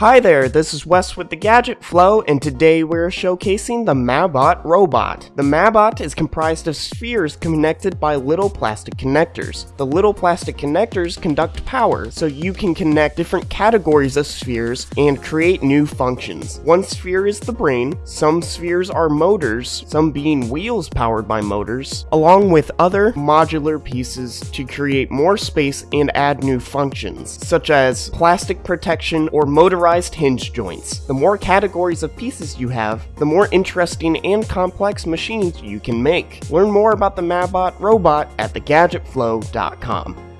Hi there, this is Wes with the Gadget Flow, and today we're showcasing the Mabot robot. The Mabot is comprised of spheres connected by little plastic connectors. The little plastic connectors conduct power, so you can connect different categories of spheres and create new functions. One sphere is the brain, some spheres are motors, some being wheels powered by motors, along with other modular pieces to create more space and add new functions, such as plastic protection or motorized hinge joints. The more categories of pieces you have, the more interesting and complex machines you can make. Learn more about the Mabot robot at thegadgetflow.com.